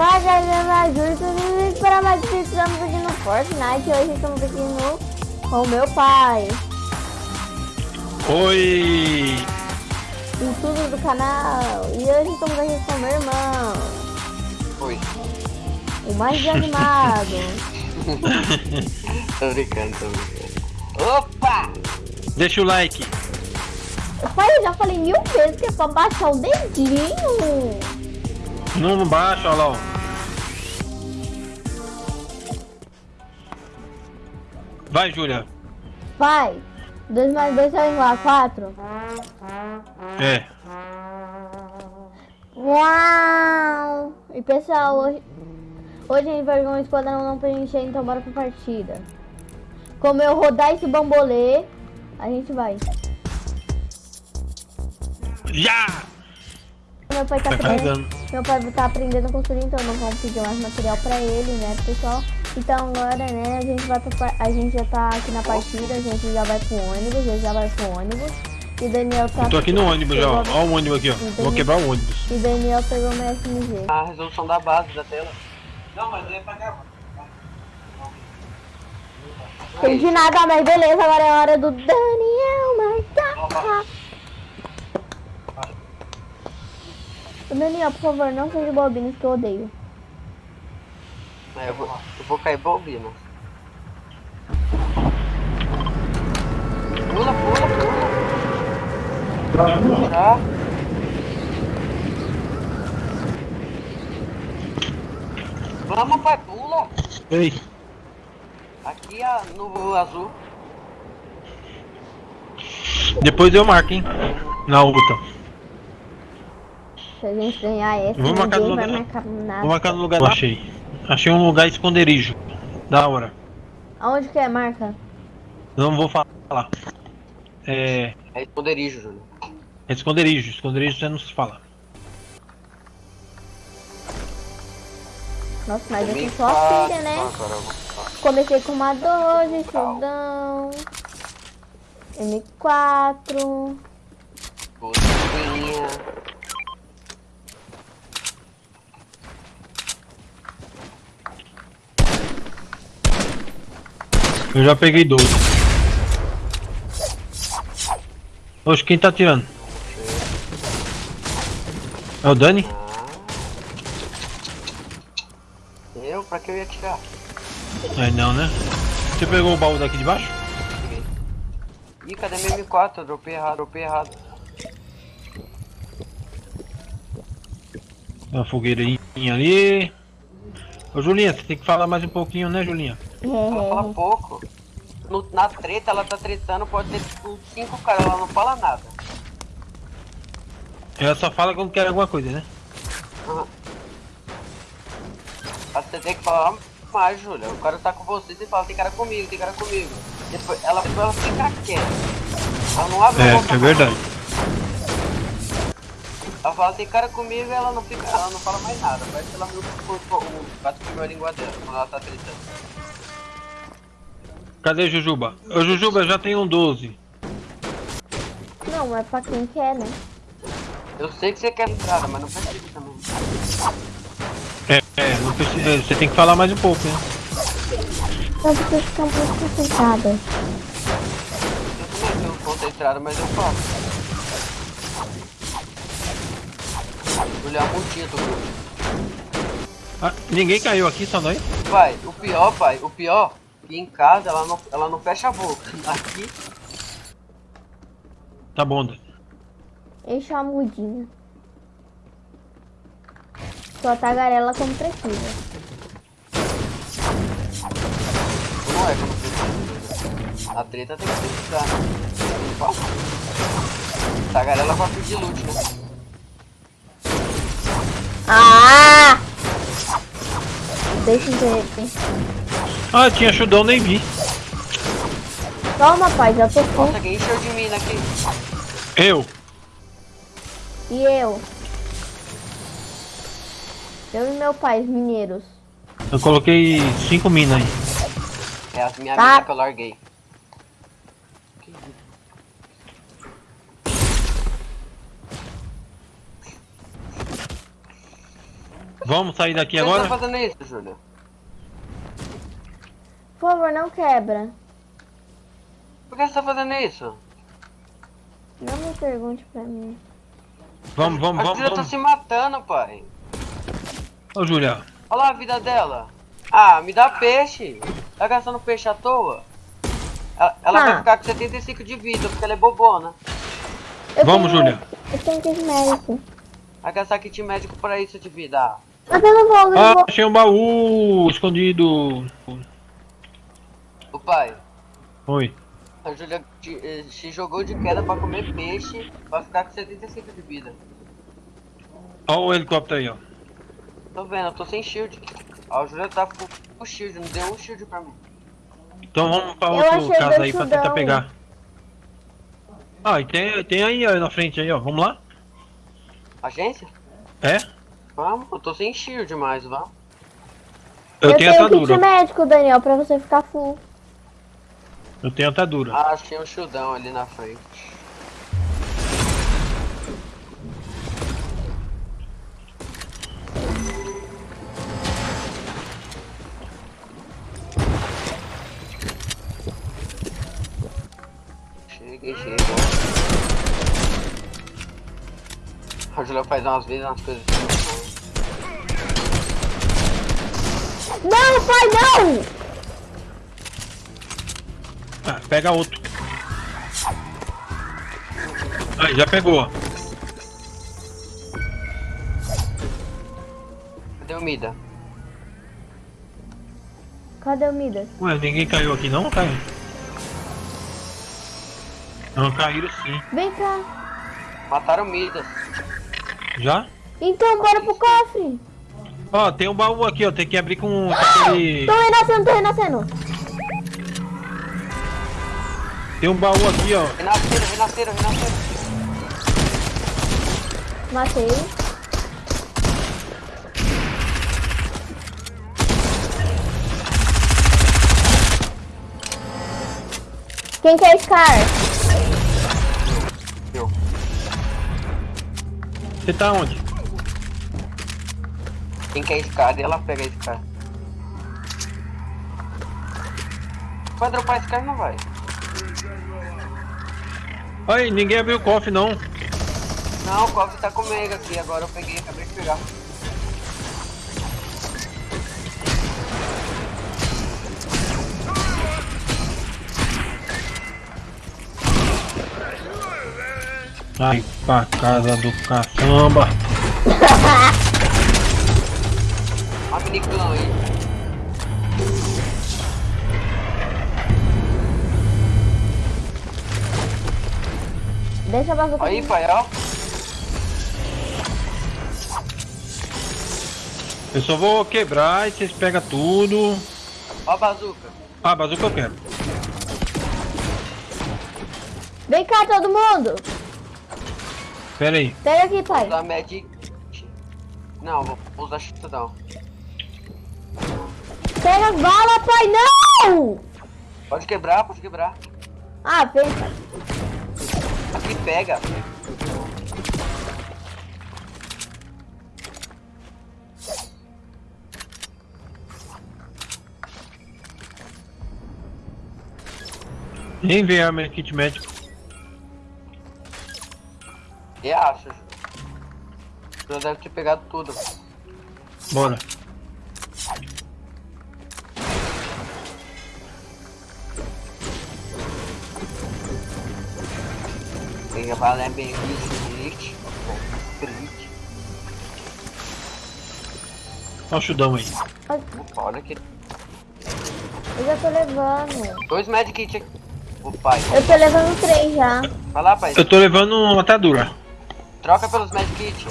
Fala galera, bem? Para mais que estamos aqui no Fortnite. Hoje estamos aqui no com o meu pai. Oi! tudo do canal. E hoje estamos aqui com o meu irmão. Oi. O mais animado. tô brincando, tô brincando. Opa! Deixa o like. Pai, eu já falei mil vezes que é pra baixar o dedinho. Não baixa, olha lá. Vai, Júlia. Vai. 2 mais 2 é igual a 4? É. Uau! E pessoal, hoje, hoje a gente vai jogar um esquadrão não preencher, então bora pra partida. Como eu rodar esse bambolê, a gente vai. Já! Meu pai tá Vai aprendendo. Meu pai tá aprendendo a construir, então não vamos pedir mais material pra ele, né, pessoal? Então agora, né, a gente vai pra, a gente já tá aqui na partida, a gente já vai pro ônibus, ele já vai pro ônibus. E Daniel tá. Eu tô aqui no ônibus já, ó. Ó o ônibus aqui, ó. Vou quebrar o ônibus. E Daniel pegou meu SMG. A resolução da base da tela. Não, mas é pra gravar. Entendi nada, mas beleza, agora é hora do Daniel marcar. Daniel, por favor, não seja bobinas que eu odeio. É, eu, vou, eu vou cair bobina. Pula, pula, pula. Já. Vamos, pai, pula. Ei. Aqui a, no azul. Depois eu marco, hein? Na outra. Se a gente ganhar essa, Vou marcar no vai lugar- marcar nada. Vou marcar no lugar. Eu achei. Achei um lugar esconderijo. Da hora. Aonde que é, marca? Não vou falar. É. É esconderijo, Júlio. É esconderijo. Esconderijo você não se fala. Nossa, mas eu sou só filha, né? Comecei com uma 12, Showdown, M4. Vou Eu já peguei 12. Oxe, quem tá atirando? É o Dani? Eu? Pra que eu ia tirar? É não, né? Você pegou o baú daqui de baixo? Ih, cadê meu M4? Eu dropei errado, dropei errado. Uma fogueirinha ali. Ô Julinha, você tem que falar mais um pouquinho, né, Julinha? Ela fala pouco. No- na treta, ela tá tretando, pode ter tipo cinco caras, ela não fala nada. Ela só fala quando quer alguma coisa, né? Aham. Mas Você tem que falar mais, Júlia. O cara tá com você, você fala, tem cara comigo, tem cara comigo. Depois ela, ela fica quieta. Ela não abre a É, boca. é verdade. Ela fala, tem cara comigo e ela não fica, ela não fala mais nada. Parece que ela viu o gato comeu a língua dela quando ela tá tretando. Cadê Jujuba? Ô Jujuba, eu já tenho um 12. Não, é pra quem quer, né? Eu sei que você quer entrada, mas não precisa também. É, é, não precisa, você tem que falar mais um pouco, né? Só porque fica muito concentrada. Eu também tenho conta entrada, mas eu faço. Olhar a multinha do grupo. Ah, ninguém caiu aqui, só nós? Pai, o pior, pai, o pior, que em casa ela não, ela não fecha a boca. Aqui, Tá bom. Enche a mudinha. Só tagarela como precisa. não é como precisa. A treta tem que precisar, né? Tagarela pra pedir loot, né? Ah! Deixa eu ver aqui. Ah, tinha chudão, nem vi. Toma, pai, já tô full. Nossa, quem encheu de mina aqui? Eu. E eu? Eu e meu pai, os mineiros. Eu coloquei 5 minas aí. É as minhas Tá. mina que eu larguei. Vamos sair daqui você agora? tá fazendo isso, Júlia? Por favor, não quebra. Por que você tá fazendo isso? Não me pergunte pra mim. Vamos, vamos, a vamos, Júlia tá vamos. se matando, pai. Ô, Júlia. Olha lá a vida dela. Ah, me dá peixe. Tá gastando peixe à toa? Ela, ela Ah. vai ficar com 75 de vida, porque ela é bobona. Eu Vamos, tenho- Júlia. Eu tenho kit médico. Vai gastar kit médico pra isso de vida. Ah, Mas eu não vou, eu não Ah, vou. achei um baú escondido. O pai, Oi. a Júlia te- eh, se jogou de queda pra comer peixe, vai ficar com 75 de vida. Olha o helicóptero aí, ó. Tô vendo, eu tô sem shield. A Júlia tá com com shield, não deu um shield pra mim. Então vamos pra Eu outro achei casa dois aí pra tentar pegar. Ah, e tem, tem aí ó, na frente aí, ó. Vamos lá? Agência? É? Vamos, eu tô sem shield mais, vamos. Eu, tenho kit atadura. médico, Daniel, pra você ficar full. Eu tenho atadura. Ah, achei um shieldão ali na frente. Cheguei, cheguei. A Julia faz umas vezes umas coisas assim. Não, pai, não! Pega outro. Aí, já pegou. Cadê o Mida? Cadê o Midas? Ué, ninguém caiu aqui não, caiu? Não, caíram sim. Vem cá. Mataram o Midas. Já? Então, bora pro cofre. Ó, tem um baú aqui, ó. Tem que abrir com aquele... Tô renascendo, tô renascendo. Tem um baú aqui, ó. Renasceram, renasceram, renasceram. Matei. Quem quer Scar? Eu. Você tá onde? Quem quer escada, ela pega escada. Vai dropar escada não vai. Aí, ninguém abriu o cofre não. Não, o cofre tá comigo aqui, agora eu peguei, acabei de pegar. Ai, pra casa do caçamba. Olha o aí. Deixa a bazuca Aí, pai, ó. Eu só vou quebrar e vocês pegam tudo. Ó a bazuca. Ah, bazuca eu quero. Vem cá, todo mundo. Pera aí. Pega aqui, pai. Usar Magic. Não, vou usar chutadão. Pega as balas, pai. Não! Pode quebrar, pode quebrar. Ah, vem, pai. Aqui pega. Nem vê arma kit médico. E acho. Já deve ter pegado tudo. Bora. Pega valer bem. Olha o chudão aí. Olha aqui. Eu já tô levando. Dois Kit aqui. O pai. Eu tô levando três já. Vai lá, pai. Eu tô levando uma atadura. Troca pelos Kit.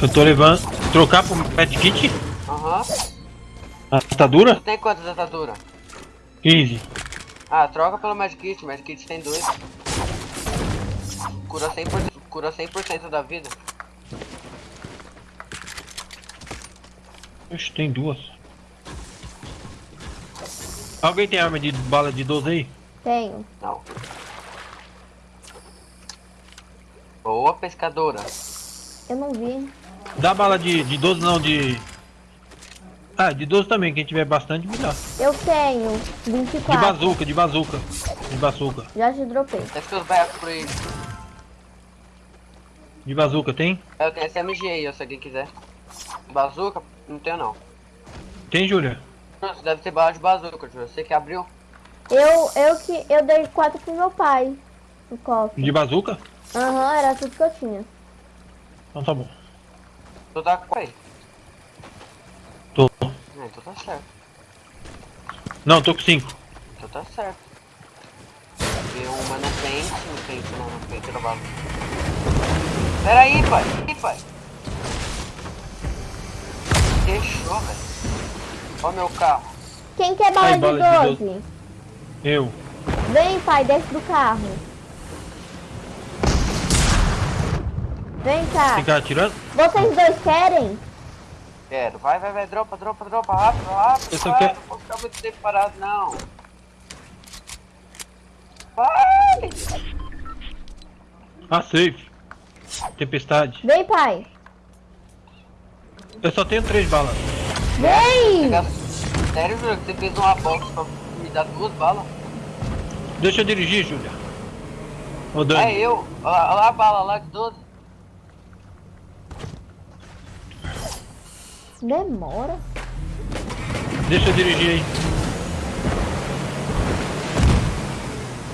Eu tô levando. Trocar pro pet kit? Aham. Atadura? Tem quantas ataduras? 15. Ah, troca pelo Magic Kit. Magic Kit tem dois. Cura 100%, cura 100 da vida. Oxe, tem duas. Alguém tem arma de bala de 12 aí? Tenho. Não. Boa pescadora. Eu não vi. Dá bala de, de 12 não, de... Ah, de 12 também, quem tiver bastante me dá. Eu tenho De 24. bazuca, de bazuca. De bazuca. Já te dropei. Ter os baiacos por aí. De bazuca, tem? Eu tenho SMG aí, se alguém quiser. Bazuca? Não tenho não. Tem, Júlia? Nossa, deve ter bala de bazuca, Júlio. Você que abriu? Eu, eu que eu dei 4 pro meu pai. No cofre. De bazuca? Aham, era tudo que eu tinha. Então tá bom. Tu tá com aí. Tô. Ah, então tá certo. Não, tô com 5. Então tá certo. Tem uma no pente, no pente não, no pente da bazuca. Pera aí, pai. Ih, pai. Fechou, velho. Ó meu carro. Quem quer bala, Ai, bala de de 12? Eu. Vem, pai, desce do carro. Vem cá. Ficar atirando? Vocês dois querem? Quero. Vai, vai, vai. Dropa, dropa, dropa. Rápido, rápido. Eu só quero- Não vou ficar muito tempo parado, não. Vai! Ah, safe. Tempestade. Vem, pai. Eu só tenho 3 balas. Vem! Sério, Júlio, você fez uma box pra me dar duas balas? Deixa eu dirigir, Júlia. Ô, É Dani. eu. Olha lá, olha lá a bala lá de 12. Demora. Deixa eu dirigir aí.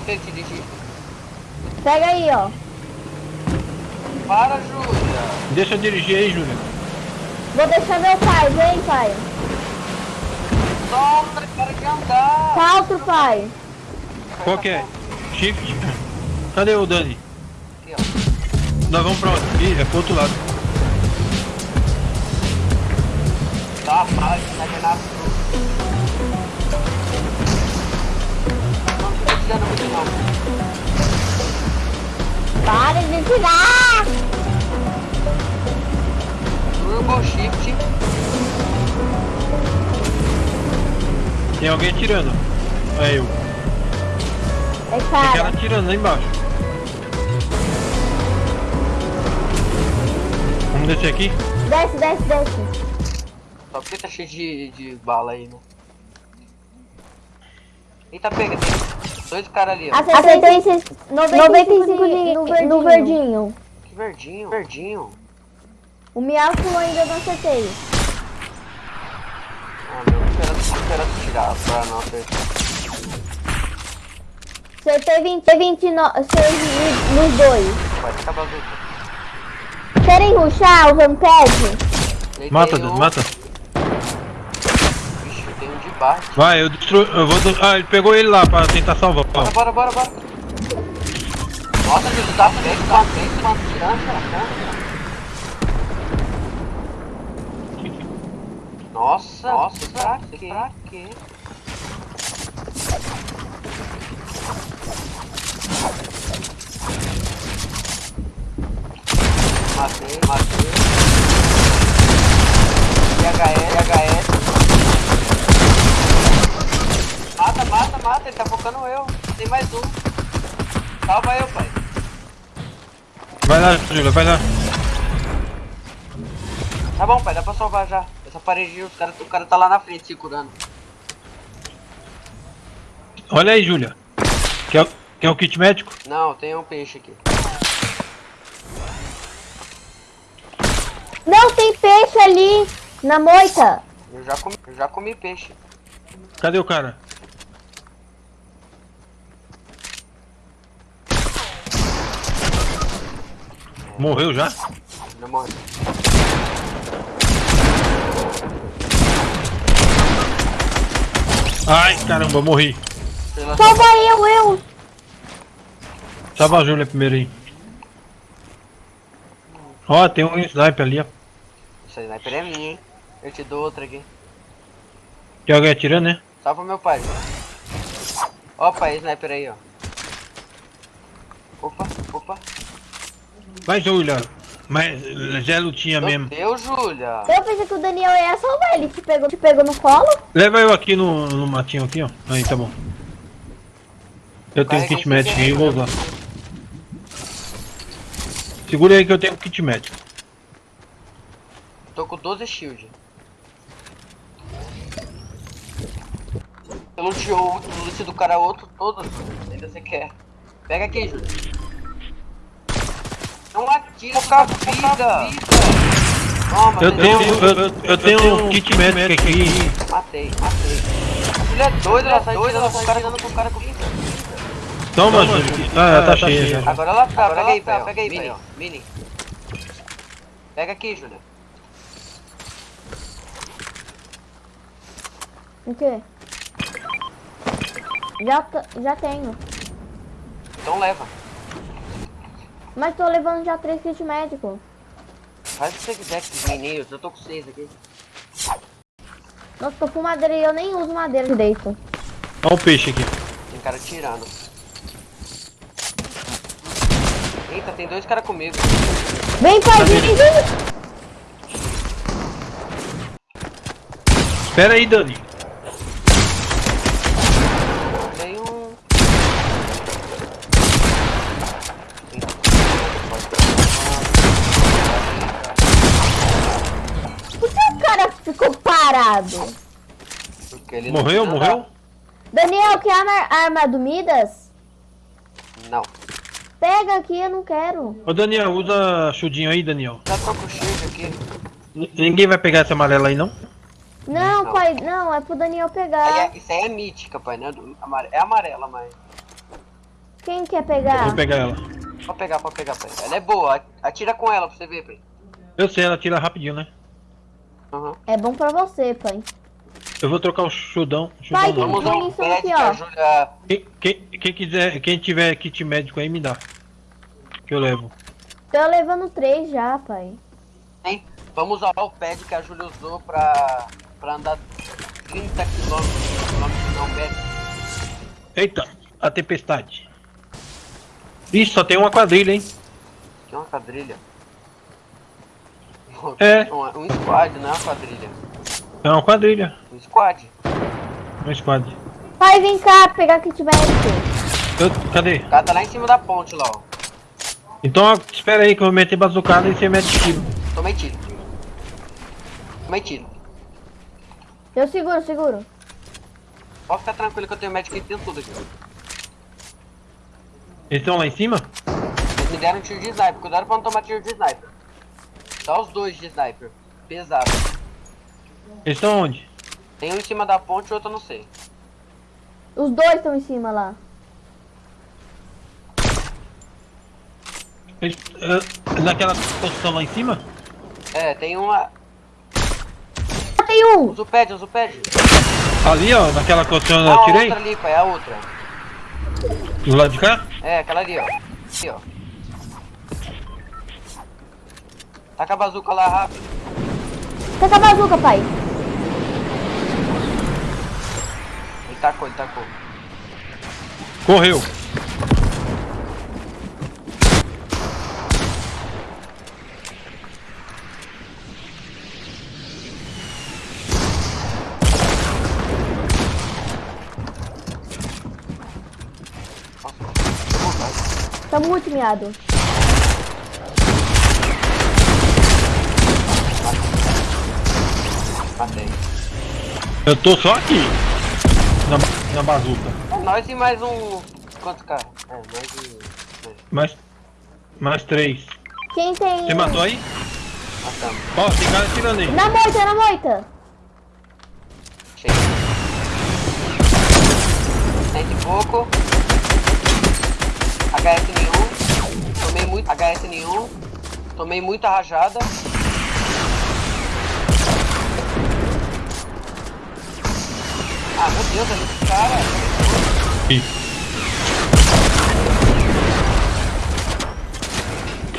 Quem te dirigir? Pega aí, ó. Para, Júlia. Deixa eu dirigir aí, Júlia. Vou deixar meu pai. Vem, pai. Solta, para de andar. Salto, pai. Qual que é? Shift. Cadê o Dani? Aqui, ó. Nós vamos pra onde? Ih, é pro outro lado. Tá, para, tá de nada. Não tô tirando muito não. Para de tirar! Turbo Shift. Tem alguém atirando. É eu. É Tem cara cara. atirando lá embaixo. Vamos descer aqui? Desce, desce, desce. Só porque tá cheio de, de bala aí, né? Eita, pega. Dois caras ali, ó. Acertei 95 de- no, no verdinho. Que verdinho. Verdinho. O Miaco ainda não acertei. Ah, meu. Espera, espera tirar pra não acertar. Acertei 20, 29, acertei nos dois. Vai ficar bazuca. Querem ruxar o Rampage? Mata, um. Mata. Baixo. Vai, eu destruo. Eu vou. do- Ah, ele pegou ele lá pra tentar salvar. Bora, bora, bora, bora. Nossa, Jesus, tá feito, tá feito, mano. Tirando, tirando. Nossa, nossa, pra quê? Pra quê? Matei, matei. IHS, IHS. Mata, mata, mata, ele tá focando eu. Tem mais um. Salva eu, pai. Vai lá, Júlia, vai lá. Tá bom, pai, dá pra salvar já. Essa parede, os cara, o cara tá lá na frente se curando. Olha aí, Júlia. Quer, quer um kit médico? Não, tem um peixe aqui. Não, tem peixe ali na moita. Eu já comi, eu já comi peixe. Cadê o cara? Morreu já? Já morri. Ai, caramba, morri. Salva eu, eu. Salva a Júlia primeiro aí. Ó, tem um sniper ali, ó. Essa sniper é minha, hein? Eu te dou outra aqui. Tem alguém atirando, né? Salva meu pai. Ó, pai, sniper aí, ó. Opa, opa. Vai, Júlia. Mas já é lutinha Meu mesmo. Deus, Júlia. Eu pensei que o Daniel ia salvar ele. Te pegou, te pegou no colo? Leva eu aqui no, no matinho aqui, ó. Aí, tá bom. Eu tenho um kit médico aí, vou usar. Segura aí que eu tenho um kit médico. Tô com 12 shield. Eu luteou o do cara outro, todos. Ainda você quer. Pega aqui, Júlio. Não atira com a vida. Toma, Eu tenho, eu, eu- eu tenho um kit médico aqui. Matei, matei. A Júlia é doida, ela sai tirando com o cara com o cara com vida. Toma, Júlio. Ah, tá cheia. Agora ela tá, pega aí, pega, pega aí, Mini, Mini. Pega aqui, Júlia. O quê? Já, já tenho. Então leva. Mas tô levando já três kits médicos. Faz o que você quiser com os meninos, eu tô com seis aqui. Nossa, tô com madeira e eu nem uso madeira direito. Olha o peixe aqui. Tem cara tirando. Eita, tem dois caras comigo. Vem, pai, vem, vem, vem. Espera aí, Dani. Tem um. Por que o cara ficou parado? Porque ele não Morreu, morreu? Daniel, quer arma, arma do Midas? Não. Pega aqui, eu não quero. Ô, Daniel, usa chudinho aí, Daniel. Já tô com o shield aqui. N- Ninguém vai pegar essa amarela aí, não? Não, Não. pai, não, é pro Daniel pegar. é- isso aí é mítica, pai, né? É amarela, mas. Quem quer Eu pegar? vou pegar ela. Pode pegar, pode pegar, pai. Ela é boa. Atira com ela pra você ver, pai. Eu sei, ela tira rapidinho, né? Uhum. É bom pra você, pai. Eu vou trocar o chudão. chudão Pai, tem- Vamos usar um pad aqui, que a ó. Júlia. Quem, quem, quem quiser, quem tiver kit médico aí, me dá. Que eu levo. Tô levando três já, pai. Hein? Vamos usar o pad que a Júlia usou pra, pra andar 30 km. Não, pad. Eita, a tempestade. Ih, só tem uma quadrilha, hein? Tinha uma quadrilha. É. Um, um squad, não é uma quadrilha. É uma quadrilha. Um squad. Um squad. Pai, vem cá pegar kit médico. Eu- cadê? O cara tá lá em cima da ponte lá, ó. Então, espera aí que eu vou meter bazucada e você mete tiro. Tomei tiro. Tomei tiro. Eu seguro, seguro. Pode ficar tranquilo que eu tenho médico aqui dentro tudo aqui. Eles estão lá em cima? Eles me deram um tiro de sniper. Cuidado pra não tomar tiro de sniper. Só os dois de sniper. Pesado. Eles estão onde? Tem um em cima da ponte e outro não sei. Os dois estão em cima lá. Eles, ah, naquela construção lá em cima? É, tem uma. Ah, tem um! Usa o pad, usa o pad. Ali, ó, naquela construção eu a tirei? outra ali, pai, a outra. Do lado de cá? É, aquela ali, ó. Aqui, ó. Taca a bazuca lá rápido. Taca a bazuca, pai. Ele tacou, ele tacou. Correu. Tá muito miado. Matei. Eu tô só aqui. Na, na bazuca. É nós e mais um. Quantos caras? É, nós e. Mais, mais três. Quem tem. Você matou aí? Matamos. Ó, tem cara tirando aí. Na moita, na moita. Chega. Cento e pouco. HS nenhum. Tomei muito. HS nenhum. Tomei muita rajada. Ah, meu Deus, olha esse cara. Ih,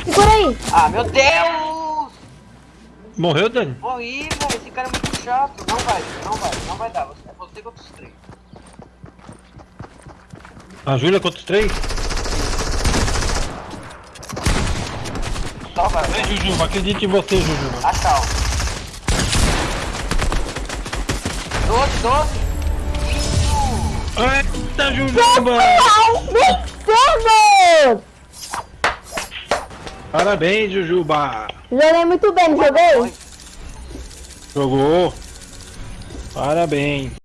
Segura aí. Ah, meu Deus! Morreu, Dani? Morri, velho. Esse cara é muito chato. Não vai, não vai, não vai dar. É você contra os três. A Júlia contra os três? Só vai. Vem, Jujuba, acredito em você, Jujuba. Acalma. 12, 12. Eita, Jujuba! Vencemos! Parabéns, Jujuba! Joguei muito bem, joguei? Jogou. Parabéns.